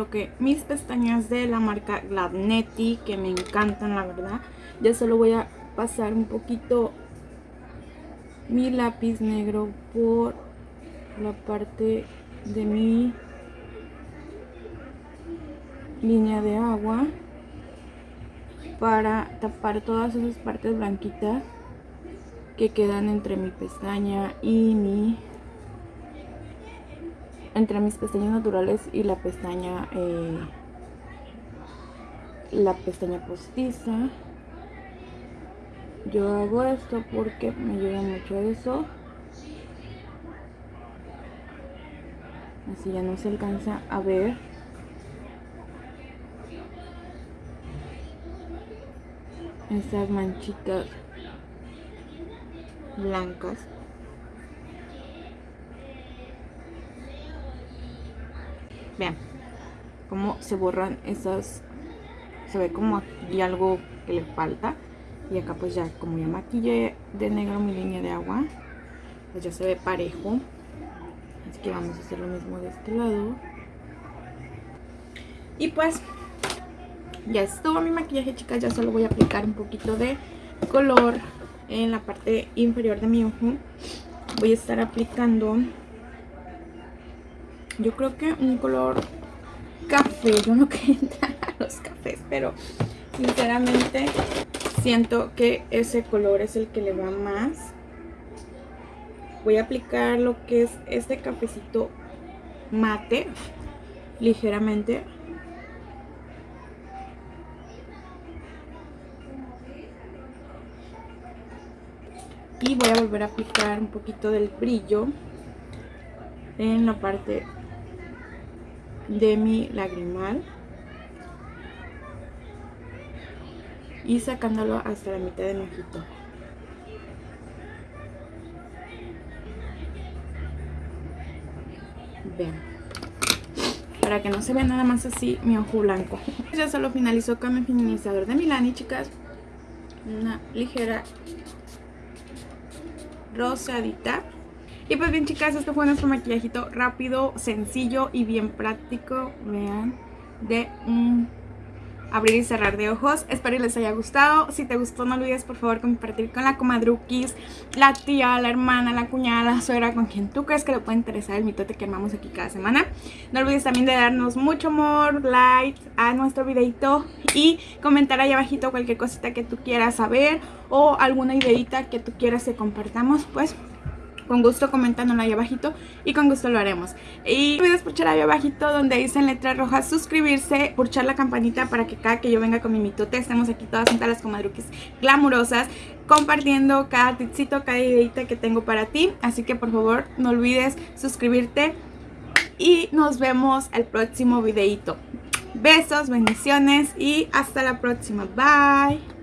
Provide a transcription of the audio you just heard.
coloqué mis pestañas de la marca Gladnetti que me encantan la verdad. Ya solo voy a pasar un poquito mi lápiz negro por la parte de mi línea de agua para tapar todas esas partes blanquitas que quedan entre mi pestaña y mi entre mis pestañas naturales y la pestaña eh, la pestaña postiza. Yo hago esto porque me ayuda mucho eso. Así ya no se alcanza a ver. Estas manchitas blancas vean cómo se borran esas se ve como aquí algo que le falta. Y acá pues ya como ya maquillé de negro mi línea de agua pues ya se ve parejo. Así que vamos a hacer lo mismo de este lado. Y pues ya estuvo mi maquillaje chicas. Ya solo voy a aplicar un poquito de color en la parte inferior de mi ojo. Voy a estar aplicando yo creo que un color café. Yo no quería entrar a los cafés, pero sinceramente siento que ese color es el que le va más. Voy a aplicar lo que es este cafecito mate, ligeramente. Y voy a volver a aplicar un poquito del brillo en la parte de mi lagrimal y sacándolo hasta la mitad de mi ojito. Vean. Para que no se vea nada más así mi ojo blanco. Ya solo finalizó con mi finalizador de Milani, chicas. Una ligera rosadita. Y pues bien chicas, este fue nuestro maquillajito rápido, sencillo y bien práctico, vean, de un abrir y cerrar de ojos. Espero que les haya gustado. Si te gustó no olvides por favor compartir con la comadruquis, la tía, la hermana, la cuñada, la suegra, con quien tú crees que le puede interesar el mitote que armamos aquí cada semana. No olvides también de darnos mucho amor, like a nuestro videito y comentar ahí abajito cualquier cosita que tú quieras saber o alguna ideita que tú quieras que compartamos, pues con gusto comentándolo ahí abajito y con gusto lo haremos. Y no olvides pulsar ahí abajito donde dice en letra roja suscribirse, pulsar la campanita para que cada que yo venga con mi mitote estemos aquí todas juntas las comadruquis glamurosas compartiendo cada tipcito, cada ideita que tengo para ti. Así que por favor no olvides suscribirte y nos vemos el próximo videito. Besos, bendiciones y hasta la próxima. Bye.